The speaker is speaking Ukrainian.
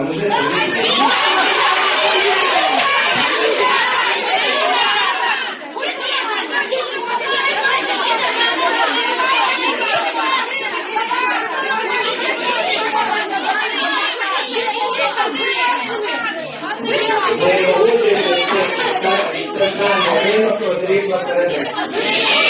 там уже. Ми виводимо центрального ринку, потрібно передати.